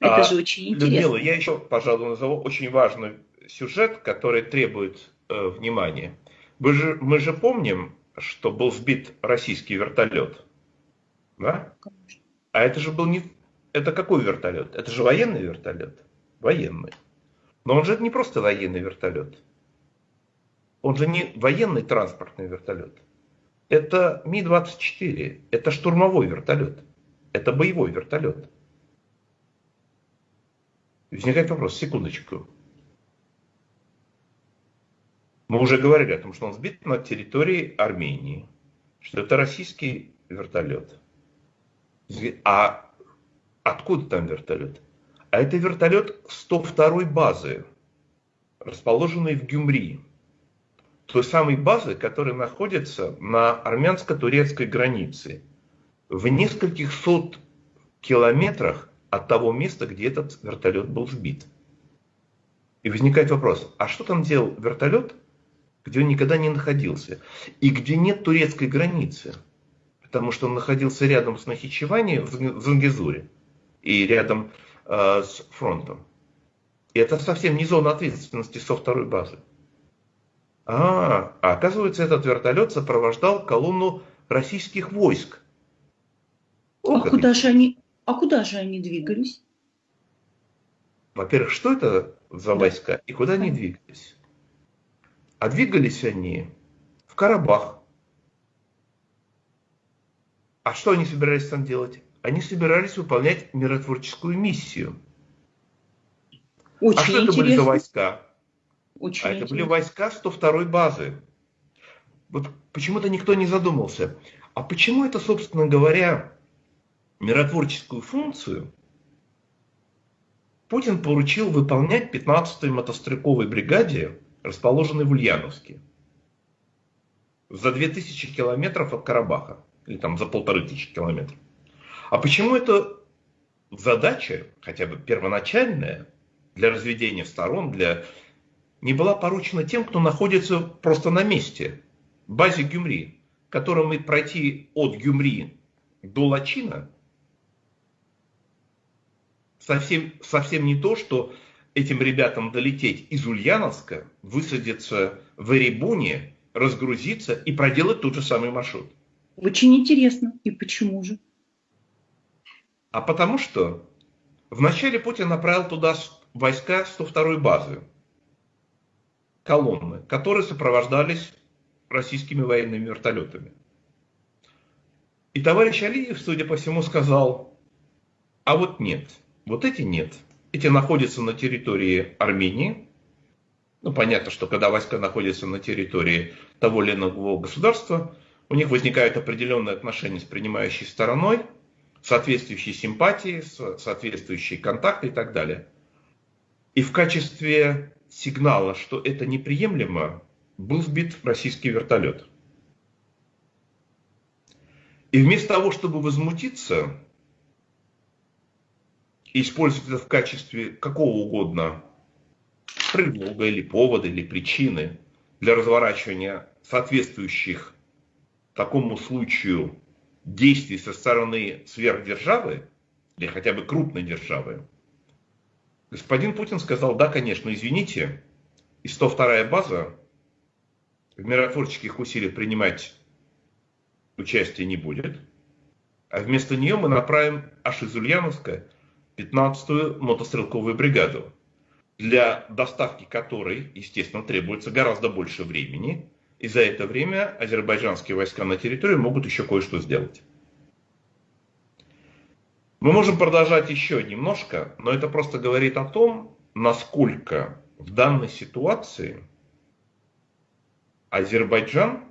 Это а, же очень интересно. Людмила, я еще, пожалуй, назову очень важный сюжет, который требует э, внимания. Мы же, мы же помним, что был сбит российский вертолет. Да? А это же был не... Это какой вертолет? Это же военный вертолет. Военный. Но он же не просто военный вертолет. Он же не военный транспортный вертолет. Это Ми-24. Это штурмовой вертолет. Это боевой вертолет. Возникает вопрос, секундочку. Мы уже говорили о том, что он сбит на территории Армении, что это российский вертолет. А откуда там вертолет? А это вертолет 102 базы, расположенной в Гюмри. Той самой базы, которая находится на армянско-турецкой границе. В нескольких сот километрах от того места, где этот вертолет был сбит. И возникает вопрос, а что там делал вертолет, где он никогда не находился, и где нет турецкой границы? Потому что он находился рядом с Нахичевани в Зангизуре и рядом э, с фронтом. И это совсем не зона ответственности со второй базы. А, а оказывается, этот вертолет сопровождал колонну российских войск. О, а куда же они, а куда же они двигались? Во-первых, что это за войска и куда они двигались? А двигались они в Карабах. А что они собирались там делать? Они собирались выполнять миротворческую миссию. Очень а что интересно. это были за войска? Очень а это были войска 102 базы. Вот почему-то никто не задумался. А почему это, собственно говоря, миротворческую функцию Путин поручил выполнять 15-й мотострелковой бригаде, расположенной в Ульяновске, за 2000 километров от Карабаха, или там за полторы тысячи километров. А почему эта задача, хотя бы первоначальная, для разведения сторон, для не была поручена тем, кто находится просто на месте, базе Гюмри, которым пройти от Гюмри до Лачина совсем, совсем не то, что этим ребятам долететь из Ульяновска, высадиться в Эребуне, разгрузиться и проделать тот же самый маршрут. Очень интересно. И почему же? А потому что вначале Путин направил туда войска 102-й базы, колонны, которые сопровождались российскими военными вертолетами. И товарищ Алиев, судя по всему, сказал, а вот нет – вот эти нет. Эти находятся на территории Армении. Ну, понятно, что когда войска находятся на территории того или иного государства, у них возникают определенные отношения с принимающей стороной, соответствующие симпатии, соответствующие контакты и так далее. И в качестве сигнала, что это неприемлемо, был сбит российский вертолет. И вместо того, чтобы возмутиться, использовать это в качестве какого угодно предлога или повода или причины для разворачивания соответствующих такому случаю действий со стороны сверхдержавы или хотя бы крупной державы, господин Путин сказал, да, конечно, извините, и 102-я база в миротворческих усилиях принимать участие не будет, а вместо нее мы направим аж из Ульяновска 15-ю мотострелковую бригаду, для доставки которой, естественно, требуется гораздо больше времени, и за это время азербайджанские войска на территории могут еще кое-что сделать. Мы можем продолжать еще немножко, но это просто говорит о том, насколько в данной ситуации Азербайджан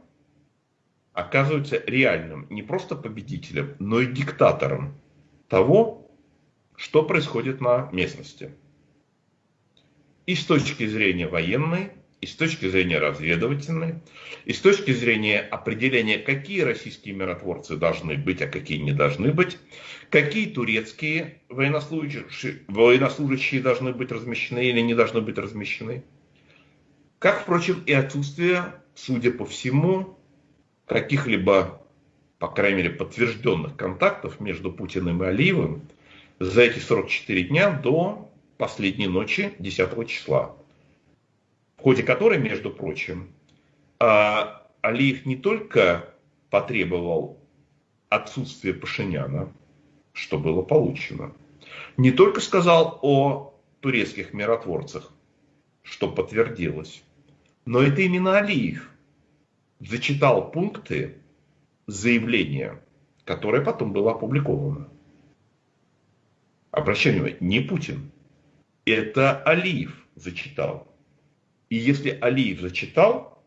оказывается реальным не просто победителем, но и диктатором того, что происходит на местности. И с точки зрения военной, и с точки зрения разведывательной, и с точки зрения определения, какие российские миротворцы должны быть, а какие не должны быть, какие турецкие военнослужащие, военнослужащие должны быть размещены или не должны быть размещены. Как, впрочем, и отсутствие, судя по всему, каких-либо, по крайней мере, подтвержденных контактов между Путиным и Алиевым за эти 44 дня до последней ночи 10 числа, в ходе которой, между прочим, а, Алиев не только потребовал отсутствия Пашиняна, что было получено, не только сказал о турецких миротворцах, что подтвердилось, но это именно Алиев зачитал пункты заявления, которое потом было опубликовано. Обращение внимание, не Путин. Это Алиев зачитал. И если Алиев зачитал,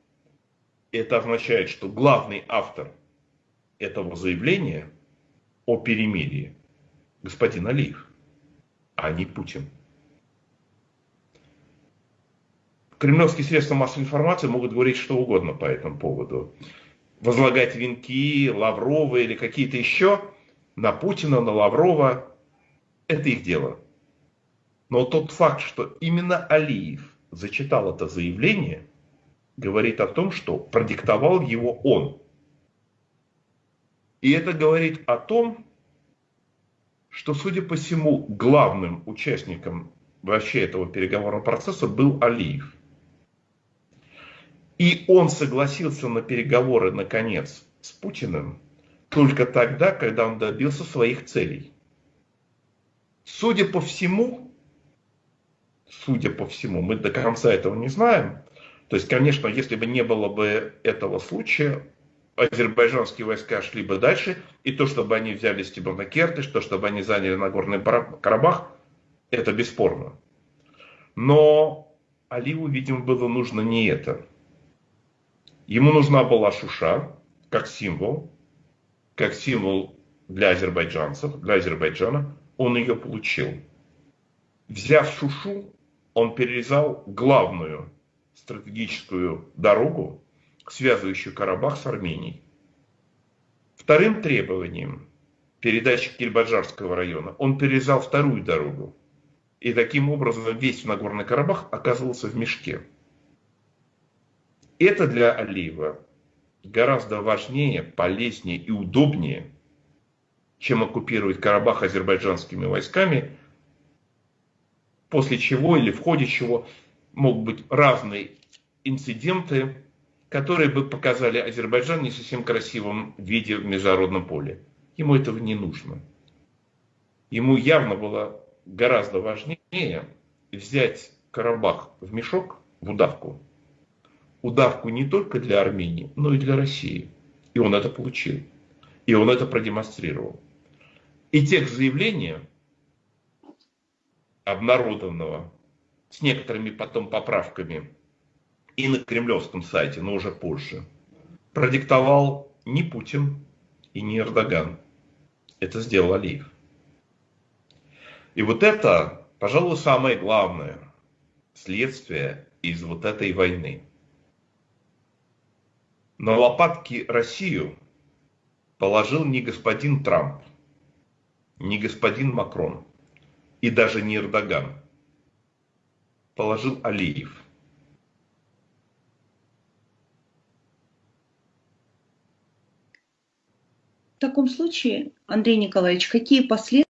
это означает, что главный автор этого заявления о перемирии господин Алиев, а не Путин. Кремлевские средства массовой информации могут говорить что угодно по этому поводу. Возлагать венки, Лаврова или какие-то еще на Путина, на Лаврова. Это их дело. Но тот факт, что именно Алиев зачитал это заявление, говорит о том, что продиктовал его он. И это говорит о том, что, судя по всему, главным участником вообще этого переговорного процесса был Алиев. И он согласился на переговоры, наконец, с Путиным только тогда, когда он добился своих целей. Судя по всему, судя по всему, мы до конца этого не знаем. То есть, конечно, если бы не было бы этого случая, азербайджанские войска шли бы дальше, и то, чтобы они взяли Стебанакерты, то, чтобы они заняли Нагорный Карабах, это бесспорно. Но Алиеву, видимо, было нужно не это. Ему нужна была Шуша как символ, как символ для азербайджанцев, для Азербайджана. Он ее получил. Взяв Шушу, он перерезал главную стратегическую дорогу, связывающую Карабах с Арменией. Вторым требованием передачи Кельбаджарского района он перерезал вторую дорогу. И таким образом весь Нагорный Карабах оказывался в мешке. Это для Алиева гораздо важнее, полезнее и удобнее, чем оккупировать Карабах азербайджанскими войсками, после чего или в ходе чего могут быть разные инциденты, которые бы показали Азербайджан не совсем красивом виде в международном поле. Ему этого не нужно. Ему явно было гораздо важнее взять Карабах в мешок, в удавку, удавку не только для Армении, но и для России. И он это получил. И он это продемонстрировал. И текст заявления, обнародованного с некоторыми потом поправками и на кремлевском сайте, но уже позже, продиктовал не Путин и не Эрдоган. Это сделал Алиев. И вот это, пожалуй, самое главное следствие из вот этой войны. На лопатки Россию положил не господин Трамп, не господин Макрон и даже не Эрдоган. Положил Алиев. В таком случае, Андрей Николаевич, какие последствия